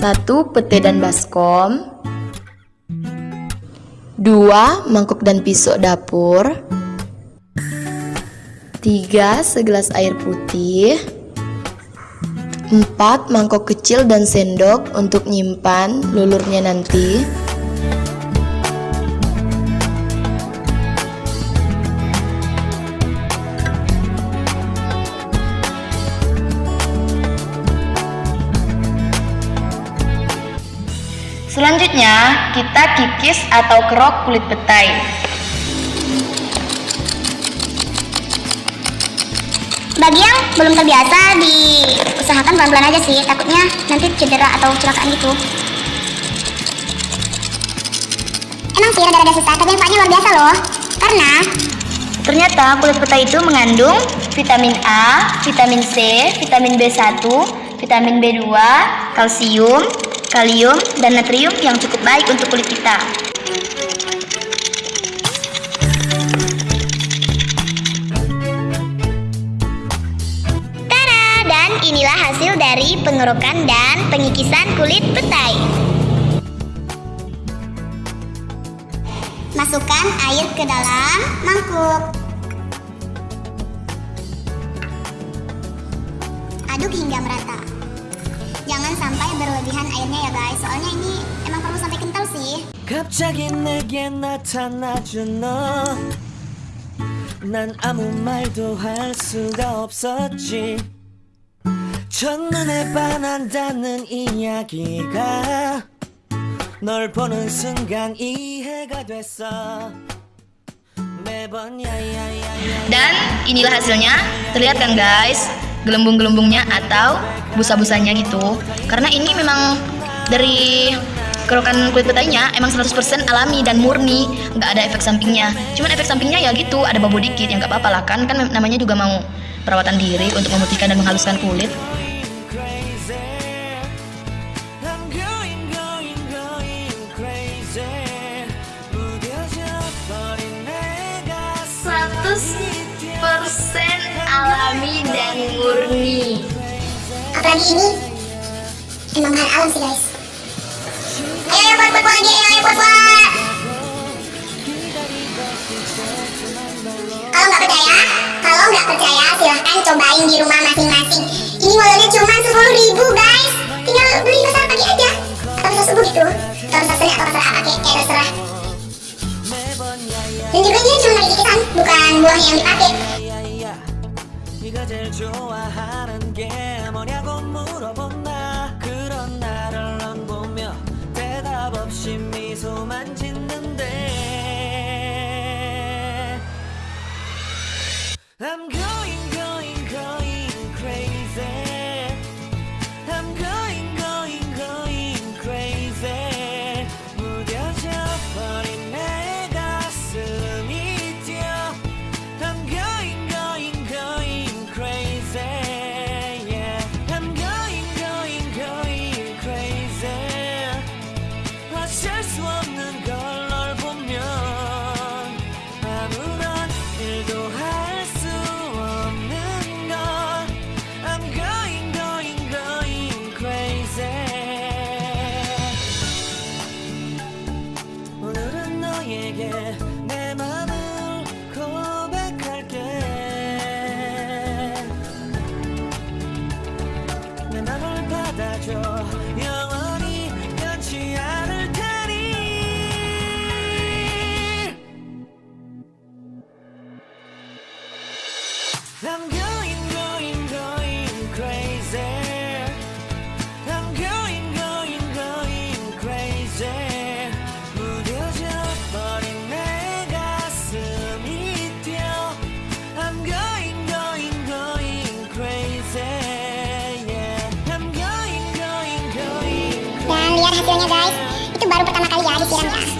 1 pete dan baskom. 2 mangkok dan pisau dapur. 3 segelas air putih. 4 mangkok kecil dan sendok untuk nyimpan lulurnya nanti Selanjutnya, kita kikis atau kerok kulit petai. Bagi yang belum terbiasa, diusahakan pelan-pelan aja sih, takutnya nanti cedera atau celakaan gitu. Emang sih rada-rada susah, tapi manfaatnya luar biasa loh. Karena Ternyata kulit petai itu mengandung vitamin A, vitamin C, vitamin B1, vitamin B2, kalsium, kalium, dan natrium yang cukup baik untuk kulit kita. Tara, dan inilah hasil dari pengerokan dan pengikisan kulit petai. Masukkan air ke dalam mangkuk. sampai berlebihan airnya ya guys, soalnya ini emang perlu sampai kental sih. 갑자기 내게 나타나준 너난 아무 말도 할 수가 없었지 첫눈에 반한다는 이야기가 널 보는 순간 이해가 됐어 매번 야야야야 Dan inilah hasilnya. Terlihat kan guys, gelembung-gelembungnya atau busa-busanya gitu. Karena ini memang dari kerokan kulit petainya emang 100% alami dan murni, nggak ada efek sampingnya. Cuman efek sampingnya ya gitu, ada bau dikit yang nggak apa-apa lah kan. Kan namanya juga mau perawatan diri untuk memutihkan dan menghaluskan kulit. Apalagi ini emang bahan alam sih guys. Ayo ayo buat buat buat lagi, ayo ayo buat buat. Kalau nggak percaya, kalau nggak percaya silahkan cobain di rumah masing-masing. Ini modalnya cuma sepuluh ribu guys. Tinggal beli pasar pagi aja. Atau bisa subuh gitu. Atau bisa sore atau pasar apa kayak kayak terserah. Dan juga ini cuma kikisan, bukan buah yang dipakai. I'm good. I'm going going going crazy I'm going going going crazy 무뎌져 버린 내 가슴이 뛰어 I'm going going going crazy yeah I'm going going going Dan lihat hasilnya guys, itu baru pertama kali